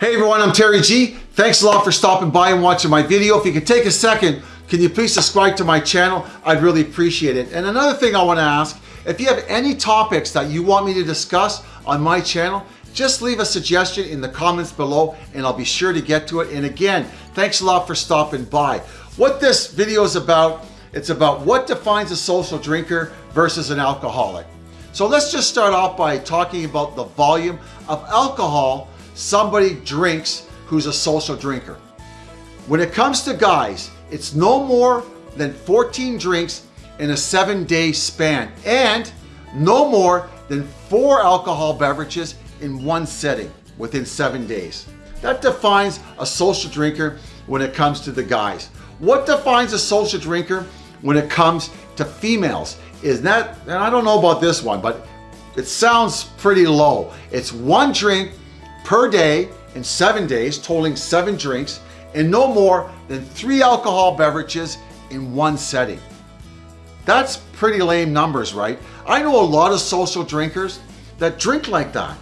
Hey everyone, I'm Terry G. Thanks a lot for stopping by and watching my video. If you could take a second, can you please subscribe to my channel? I'd really appreciate it. And another thing I want to ask, if you have any topics that you want me to discuss on my channel, just leave a suggestion in the comments below and I'll be sure to get to it. And again, thanks a lot for stopping by. What this video is about, it's about what defines a social drinker versus an alcoholic. So let's just start off by talking about the volume of alcohol somebody drinks who's a social drinker. When it comes to guys, it's no more than 14 drinks in a seven day span and no more than four alcohol beverages in one setting within seven days. That defines a social drinker when it comes to the guys. What defines a social drinker when it comes to females is that, and I don't know about this one, but it sounds pretty low. It's one drink per day in seven days, totaling seven drinks, and no more than three alcohol beverages in one setting. That's pretty lame numbers, right? I know a lot of social drinkers that drink like that.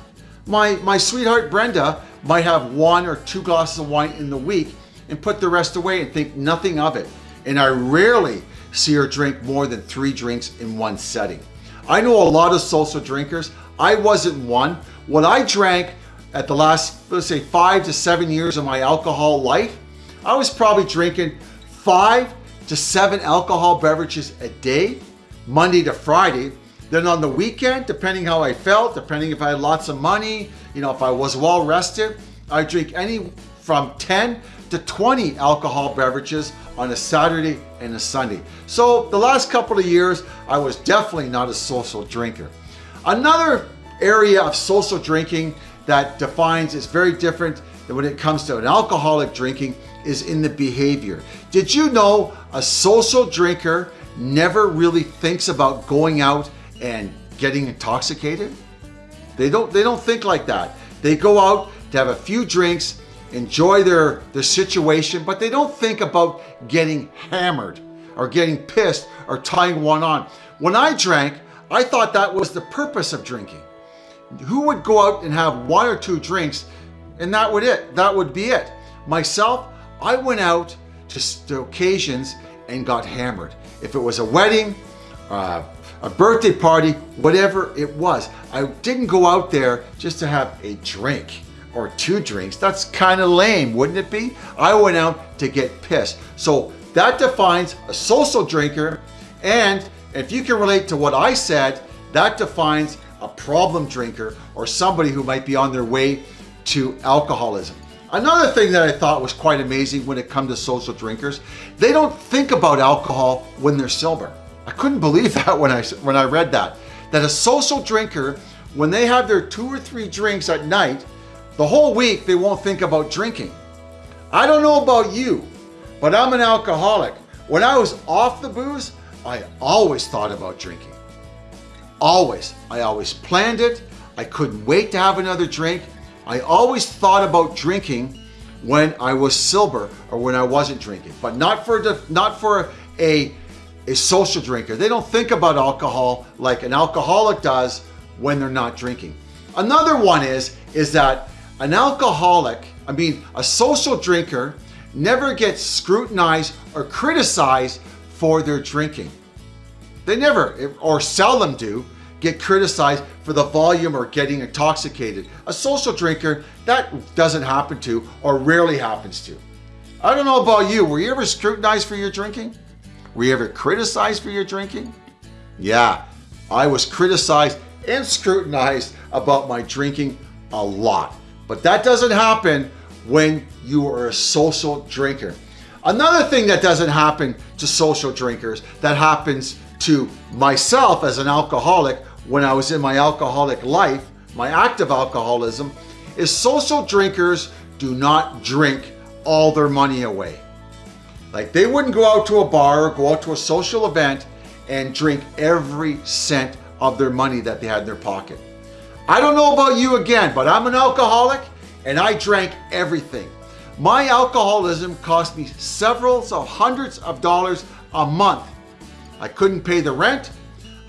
My, my sweetheart Brenda might have one or two glasses of wine in the week and put the rest away and think nothing of it. And I rarely see her drink more than three drinks in one setting. I know a lot of social drinkers. I wasn't one. What I drank at the last, let's say five to seven years of my alcohol life, I was probably drinking five to seven alcohol beverages a day, Monday to Friday. Then on the weekend, depending how I felt, depending if I had lots of money, you know, if I was well rested, I drink any from 10 to 20 alcohol beverages on a Saturday and a Sunday. So the last couple of years, I was definitely not a social drinker. Another area of social drinking that defines is very different than when it comes to an alcoholic drinking is in the behavior. Did you know a social drinker never really thinks about going out and getting intoxicated? They don't, they don't think like that. They go out to have a few drinks, enjoy their, their situation, but they don't think about getting hammered or getting pissed or tying one on. When I drank, I thought that was the purpose of drinking who would go out and have one or two drinks and that would it. That would be it. Myself I went out to, occasions and got hammered. If it was a wedding uh, a birthday party whatever it was I didn't go out there just to have a drink or two drinks. That's kind of lame wouldn't it be? I went out to get pissed. So that defines a social drinker and if you can relate to what I said that defines a problem drinker, or somebody who might be on their way to alcoholism. Another thing that I thought was quite amazing when it comes to social drinkers, they don't think about alcohol when they're sober. I couldn't believe that when I, when I read that. That a social drinker, when they have their two or three drinks at night, the whole week they won't think about drinking. I don't know about you, but I'm an alcoholic. When I was off the booze, I always thought about drinking. Always. I always planned it. I couldn't wait to have another drink. I always thought about drinking when I was sober or when I wasn't drinking, but not for not for a, a social drinker. They don't think about alcohol like an alcoholic does when they're not drinking. Another one is, is that an alcoholic, I mean, a social drinker never gets scrutinized or criticized for their drinking. They never, or seldom do, get criticized for the volume or getting intoxicated. A social drinker, that doesn't happen to or rarely happens to. I don't know about you, were you ever scrutinized for your drinking? Were you ever criticized for your drinking? Yeah, I was criticized and scrutinized about my drinking a lot. But that doesn't happen when you are a social drinker. Another thing that doesn't happen to social drinkers that happens to myself as an alcoholic when I was in my alcoholic life, my active alcoholism, is social drinkers do not drink all their money away. Like they wouldn't go out to a bar or go out to a social event and drink every cent of their money that they had in their pocket. I don't know about you again, but I'm an alcoholic and I drank everything. My alcoholism cost me several of hundreds of dollars a month I couldn't pay the rent.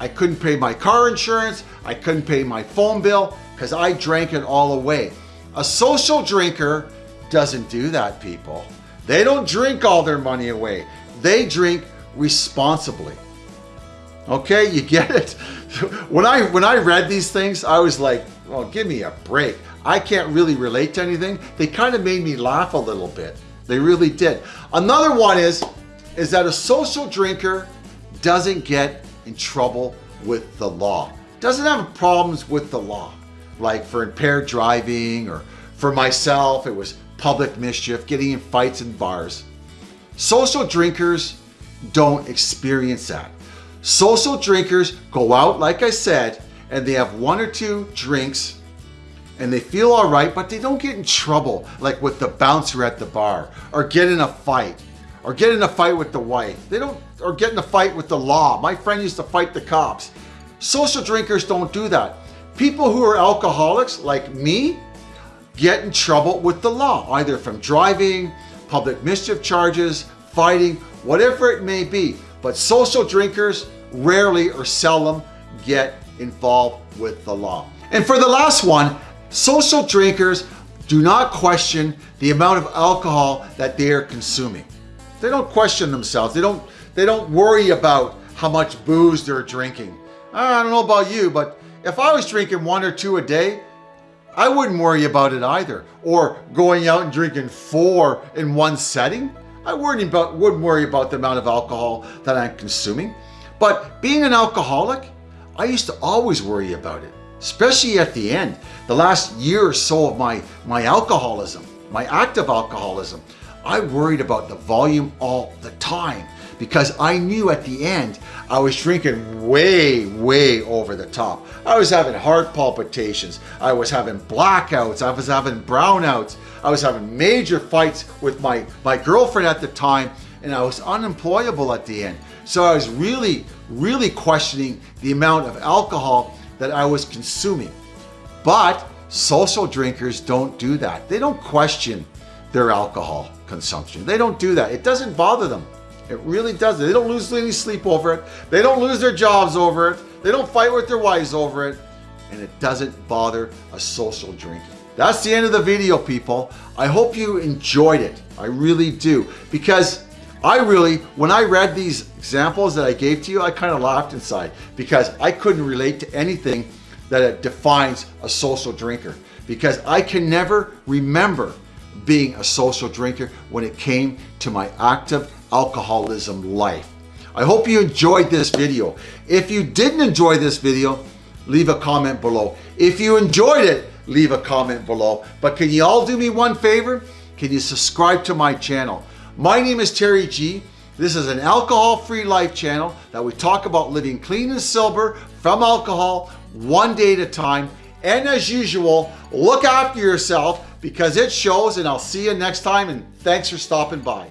I couldn't pay my car insurance. I couldn't pay my phone bill because I drank it all away. A social drinker doesn't do that, people. They don't drink all their money away. They drink responsibly. Okay, you get it? When I when I read these things, I was like, well, give me a break. I can't really relate to anything. They kind of made me laugh a little bit. They really did. Another one is, is that a social drinker doesn't get in trouble with the law. Doesn't have problems with the law. Like for impaired driving or for myself, it was public mischief, getting in fights in bars. Social drinkers don't experience that. Social drinkers go out, like I said, and they have one or two drinks and they feel all right, but they don't get in trouble like with the bouncer at the bar or get in a fight or get in a fight with the wife. They don't, or get in a fight with the law. My friend used to fight the cops. Social drinkers don't do that. People who are alcoholics like me get in trouble with the law, either from driving, public mischief charges, fighting, whatever it may be. But social drinkers rarely or seldom get involved with the law. And for the last one, social drinkers do not question the amount of alcohol that they are consuming. They don't question themselves. They don't, they don't worry about how much booze they're drinking. Uh, I don't know about you, but if I was drinking one or two a day, I wouldn't worry about it either. Or going out and drinking four in one setting. I wouldn't, about, wouldn't worry about the amount of alcohol that I'm consuming. But being an alcoholic, I used to always worry about it, especially at the end, the last year or so of my, my alcoholism, my active alcoholism. I worried about the volume all the time because I knew at the end I was drinking way, way over the top. I was having heart palpitations. I was having blackouts. I was having brownouts. I was having major fights with my, my girlfriend at the time and I was unemployable at the end. So I was really, really questioning the amount of alcohol that I was consuming. But social drinkers don't do that. They don't question their alcohol consumption. They don't do that. It doesn't bother them. It really doesn't. They don't lose any sleep over it. They don't lose their jobs over it. They don't fight with their wives over it. And it doesn't bother a social drinker. That's the end of the video, people. I hope you enjoyed it. I really do. Because I really, when I read these examples that I gave to you, I kind of laughed inside because I couldn't relate to anything that defines a social drinker because I can never remember being a social drinker when it came to my active alcoholism life. I hope you enjoyed this video. If you didn't enjoy this video, leave a comment below. If you enjoyed it, leave a comment below. But can you all do me one favor? Can you subscribe to my channel? My name is Terry G. This is an alcohol-free life channel that we talk about living clean and sober from alcohol one day at a time. And as usual, look after yourself because it shows and I'll see you next time and thanks for stopping by.